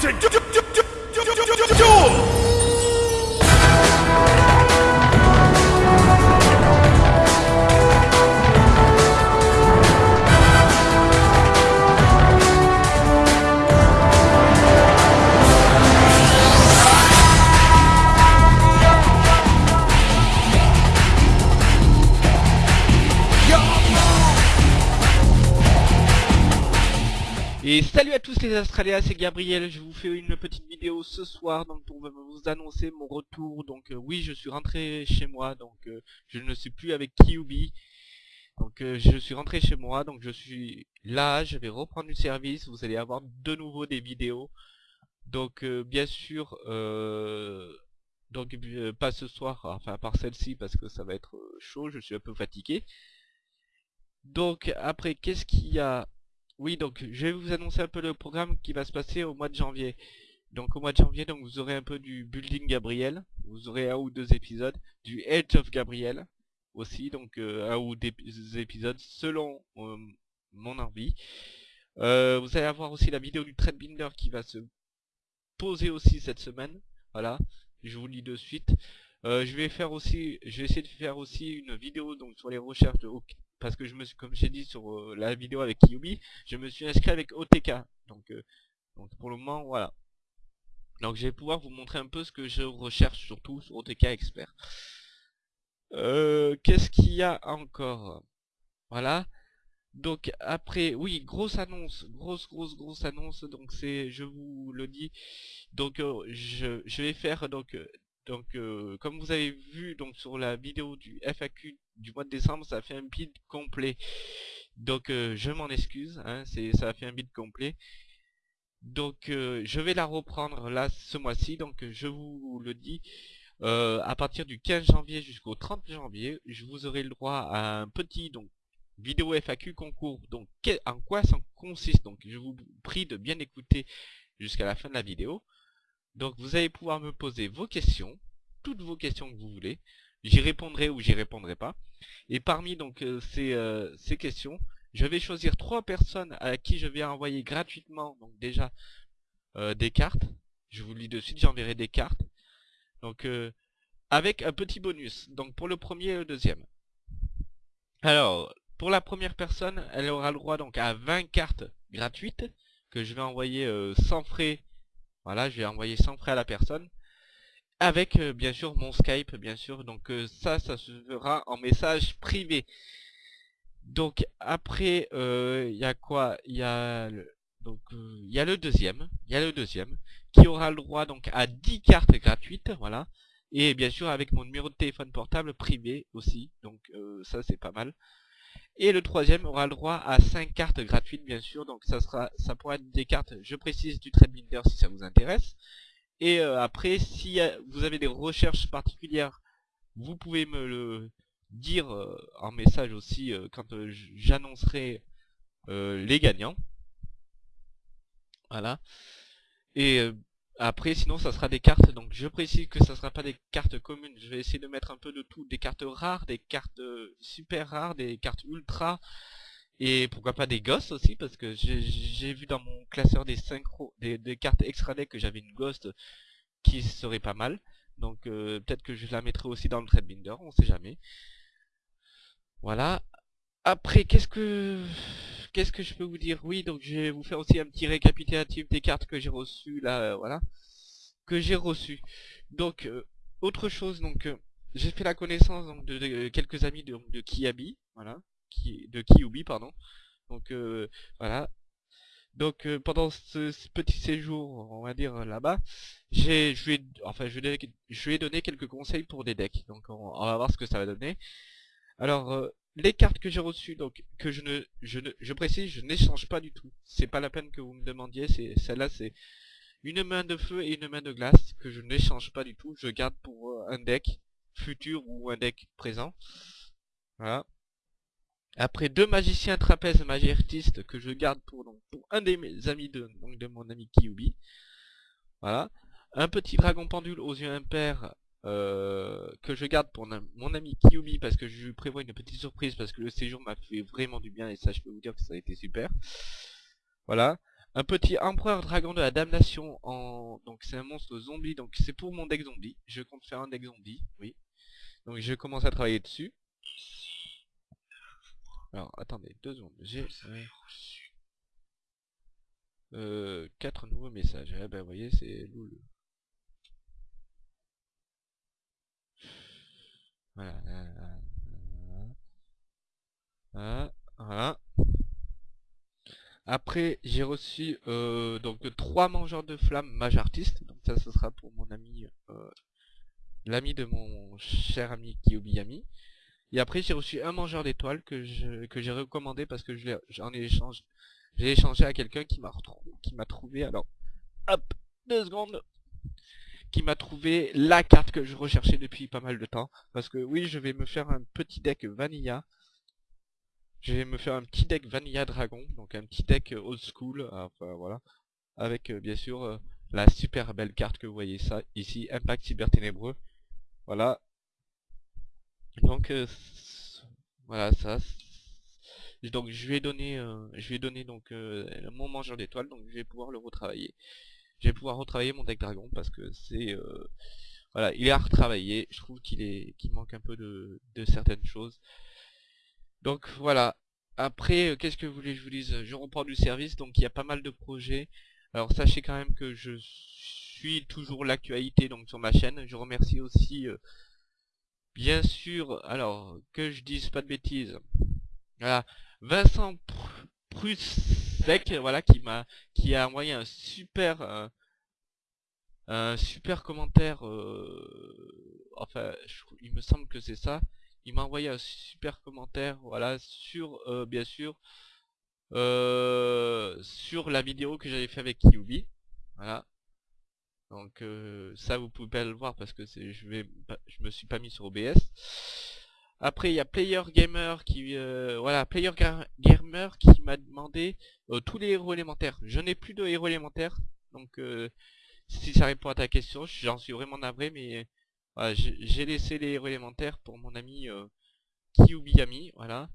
ちょちょちょ Et salut à tous les Australiens, c'est Gabriel, je vous fais une petite vidéo ce soir donc pour vous annoncer mon retour. Donc euh, oui, je suis rentré chez moi, donc euh, je ne suis plus avec Kyubi. Donc euh, je suis rentré chez moi, donc je suis là, je vais reprendre du service, vous allez avoir de nouveau des vidéos. Donc bien sûr, donc pas ce soir, enfin à part celle-ci parce que ça va être chaud, je suis un peu fatigué. Donc après, qu'est-ce qu'il y a oui, donc je vais vous annoncer un peu le programme qui va se passer au mois de janvier. Donc au mois de janvier, donc vous aurez un peu du Building Gabriel, vous aurez un ou deux épisodes, du Edge of Gabriel aussi, donc euh, un ou deux épisodes selon euh, mon envie. Euh, vous allez avoir aussi la vidéo du Threadbinder qui va se poser aussi cette semaine. Voilà, je vous le dis de suite. Je vais faire aussi, je essayer de faire aussi une vidéo donc sur les recherches de parce que je me suis, comme j'ai dit sur euh, la vidéo avec Kyubi, je me suis inscrit avec OTK. Donc, euh, donc pour le moment, voilà. Donc je vais pouvoir vous montrer un peu ce que je recherche surtout sur OTK Expert. Euh, Qu'est-ce qu'il y a encore? Voilà. Donc après, oui, grosse annonce, grosse, grosse, grosse annonce. Donc c'est, je vous le dis. Donc je, je vais faire donc donc euh, comme vous avez vu donc sur la vidéo du FAQ du mois de décembre, ça fait un bid complet. Donc euh, je m'en excuse, hein, ça a fait un bid complet. Donc euh, je vais la reprendre là ce mois-ci. Donc euh, je vous le dis. euh, à partir du 15 janvier jusqu'au 30 janvier, je vous aurai le droit à un petit donc vidéo FAQ concours. Donc en quoi ça consiste? Donc je vous prie de bien écouter jusqu'à la fin de la vidéo. Donc vous allez pouvoir me poser vos questions, toutes vos questions que vous voulez. J'y répondrai ou j'y répondrai pas. Et parmi donc euh, ces, euh, ces questions, je vais choisir trois personnes à qui je vais envoyer gratuitement donc déjà euh, des cartes. Je vous le dis de suite, j'enverrai des cartes. Donc avec un petit bonus. Donc pour le premier et le deuxième. Alors, pour la première personne, elle aura le droit donc à 20 cartes gratuites que je vais envoyer sans frais. Voilà, je vais envoyer sans frais à la personne. Avec euh, bien sûr mon Skype, bien sûr. Donc euh, ça, ça se fera en message privé. Donc après, euh, il y a quoi? Il y a il y a le deuxième, il y a le deuxième qui aura le droit donc à 10 cartes gratuites, voilà. Et bien sûr avec mon numéro de téléphone portable privé aussi, donc ça c'est pas mal. Et le troisième aura le droit à 5 cartes gratuites bien sûr, donc ça sera ça pourra être des cartes, je précise du Trade si ça vous intéresse. Et euh, après, si vous avez des recherches particulières, vous pouvez me le dire euh, en message aussi euh, quand j'annoncerai les gagnants. Voilà. Après, sinon, ça sera des cartes. Donc, je précise que ça sera pas des cartes communes. Je vais essayer de mettre un peu de tout. Des cartes rares, des cartes super rares, des cartes ultra. Et pourquoi pas des ghosts aussi, parce que j'ai vu dans mon classeur des synchro, des, des cartes extra deck que j'avais une ghost qui serait pas mal. Donc euh, peut-être que je la mettrai aussi dans le Threadbinder, on sait jamais. Voilà. Après, qu'est-ce que qu'est-ce que je peux vous dire? Oui, donc je vais vous faire aussi un petit récapitulatif des cartes que j'ai reçues là, euh, voilà, que j'ai reçues. Donc euh, autre chose, donc euh, j'ai fait la connaissance de, quelques amis de, de Kiabi, voilà, de Kyubi pardon. Donc voilà. Donc pendant ce, petit séjour, on va dire là-bas, j'ai je ai enfin je ai, je ai donné quelques conseils pour des decks. Donc on, on va voir ce que ça va donner. Alors les cartes que j'ai reçues, donc que je ne je ne précise, je n'échange pas du tout. C'est pas la peine que vous me demandiez, c'est celle-là c'est une main de feu et une main de glace que je n'échange pas du tout. Je garde pour euh, un deck futur ou un deck présent. Voilà. Après deux magiciens trapèzes magie artiste que je garde pour donc un des amis de de mon ami Kyubi. Voilà. Un petit dragon pendule aux yeux impairs euh, que je garde pour mon ami Kyubi parce que je lui prévois une petite surprise parce que le séjour m'a fait vraiment du bien et ça je peux vous dire que ça a été super. Voilà. un petit empereur dragon de la damnation en donc c'est un monstre zombie donc c'est pour mon deck zombie. Je compte faire un deck zombie oui. Donc je commence à travailler dessus. Alors attendez deux secondes j'ai euh, quatre nouveaux messages. Eh ben vous voyez c'est loul voilà voilà. Après, j'ai reçu euh, donc trois mangeurs de flammes mage artiste. Donc ça, ce sera pour mon ami, euh, l'ami de mon cher ami Kiyobiyami. Et après, j'ai reçu un mangeur d'étoiles que j'ai recommandé parce que j'en ai échangé, j'ai échangé à quelqu'un qui m'a qui m'a trouvé. Alors, hop, deux secondes qui m'a trouvé la carte que je recherchais depuis pas mal de temps. Parce que oui, je vais me faire un petit deck vanilla je vais me faire un petit deck Vanilla Dragon, donc un petit deck euh, old school, euh, enfin voilà, avec euh, bien sûr la super belle carte que vous voyez ça ici, Impact Cyber Ténébreux. Voilà. Donc voilà ça. Donc je vais donner, je vais donner donc mon mangeur d'étoiles, donc je vais pouvoir le retravailler. Je vais pouvoir retravailler mon deck dragon parce que c'est voilà, il est à retravailler. Je trouve qu'il est, qu'il manque un peu de, de certaines choses. Donc voilà. Après, euh, qu'est-ce que vous voulez que je vous dise? Je reprends du service, donc il y a pas mal de projets. Alors sachez quand même que je suis toujours l'actualité donc sur ma chaîne. Je remercie aussi euh, bien sûr, alors que je dise pas de bêtises. Voilà, Vincent Voilà qui m'a qui a envoyé un super euh, un super commentaire enfin il me semble que c'est ça il m'a envoyé un super commentaire, voilà, sur, euh, bien sûr, euh, sur la vidéo que j'avais fait avec Kyubi, voilà. Donc euh, ça vous pouvez pas le voir parce que je vais je me suis pas mis sur OBS. Après il y a Player Gamer qui voilà Player Gamer qui m'a demandé tous les héros élémentaires. Je n'ai plus de héros élémentaires donc si ça répond à ta question, j'en suis vraiment navré mais j'ai laissé les héros élémentaires pour mon ami euh, Kyubiyami, voilà.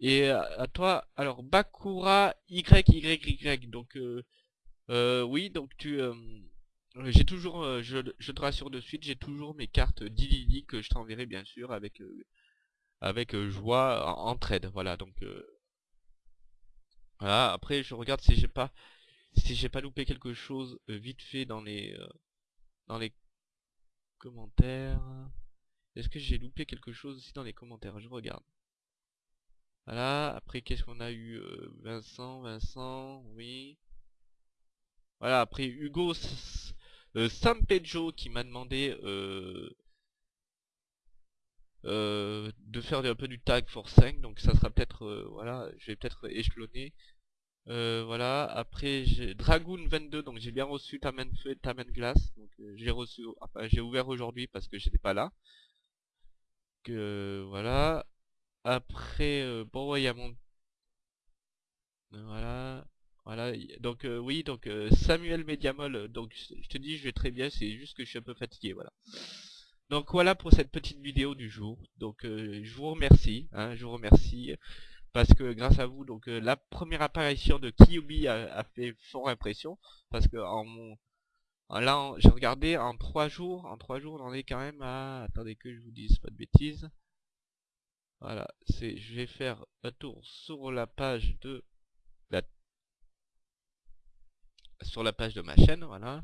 Et à, toi, alors Bakura YYY, donc euh, euh, oui, donc tu, euh, j'ai toujours, je, je, te rassure de suite, j'ai toujours mes cartes d'Ilili que je t'enverrai bien sûr avec avec joie en, trade, voilà, donc voilà. Après, je regarde si j'ai pas si j'ai pas loupé quelque chose vite fait dans les dans les commentaires. Est-ce que j'ai loupé quelque chose aussi dans les commentaires? Je regarde. Voilà, après qu'est-ce qu'on a eu euh, Vincent, Vincent, oui. Voilà, après Hugo euh, Sampejo qui m'a demandé euh, euh, de faire un peu du tag for 5, donc ça sera peut-être, voilà, je vais peut-être échelonner euh, voilà, après j'ai Dragoon 22, donc j'ai bien reçu ta main feu et ta glace. Donc euh, j'ai reçu, enfin j'ai ouvert aujourd'hui parce que j'étais pas là. Que voilà. Après, euh, bon ouais, y mon... Voilà. Voilà, donc oui, donc Samuel Mediamol, donc je te dis je vais très bien, c'est juste que je suis un peu fatigué, voilà. Donc voilà pour cette petite vidéo du jour. Donc je vous remercie, hein, je vous remercie parce que grâce à vous, donc euh, la première apparition de Kyubi a, fait fort impression, parce que en mon là j'ai regardé en trois jours, en trois jours on en est quand même à attendez que je vous dise pas de bêtises. Voilà, c'est je vais faire un tour sur la page de sur la page de ma chaîne, voilà.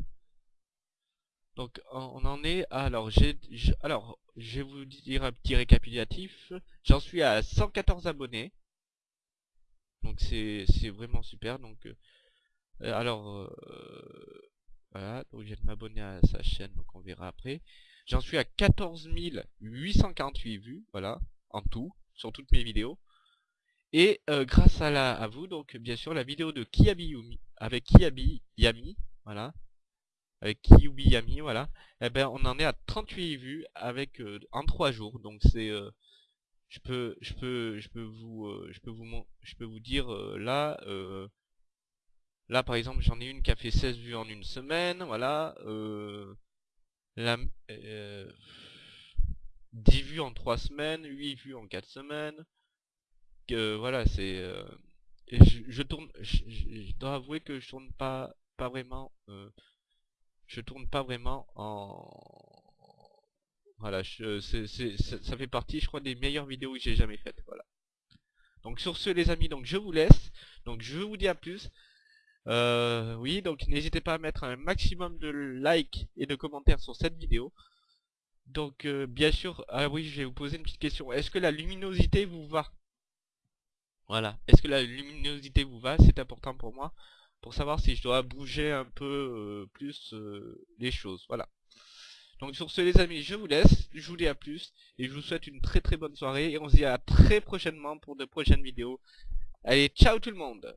Donc on en est alors j'ai alors je vais vous dire un petit récapitulatif. J'en suis à 114 abonnés. Donc c'est vraiment super. Donc euh, euh, alors euh, voilà, donc je de m'abonner à sa chaîne, donc on verra après. J'en suis à 14 848 vues, voilà, en tout, sur toutes mes vidéos. Et grâce à, la, à vous, donc bien sûr, la vidéo de Kiabi Yumi, avec Kiabi Yami, voilà, avec Kiubi Yami, voilà, eh ben on en est à 38 vues avec en 3 jours, donc c'est je peux je peux je peux vous euh, je peux vous je peux vous dire euh, là euh, là par exemple j'en ai une qui a fait 16 vues en une semaine voilà la, 10 vues en 3 semaines 8 vues en 4 semaines. Voilà c'est je, je tourne, je, je- dois avouer que je tourne pas, pas vraiment, euh, je tourne pas vraiment en, voilà, je- ça fait partie, je crois, des meilleures vidéos que j'ai jamais faites, voilà. Donc sur ce, les amis, donc je vous laisse, donc je vous dis à plus. Euh, oui, donc n'hésitez pas à mettre un maximum de likes et de commentaires sur cette vidéo. Donc euh, bien sûr, ah oui, je vais vous poser une petite question. Est-ce que la luminosité vous va? Voilà. Est-ce que la luminosité vous va? C'est important pour moi. Pour savoir si je dois bouger un peu euh, plus euh, les choses. Voilà. Donc sur ce les amis, je vous laisse. Je vous dis à plus. Et je vous souhaite une très très bonne soirée. Et on se dit à très prochainement pour de prochaines vidéos. Allez, ciao tout le monde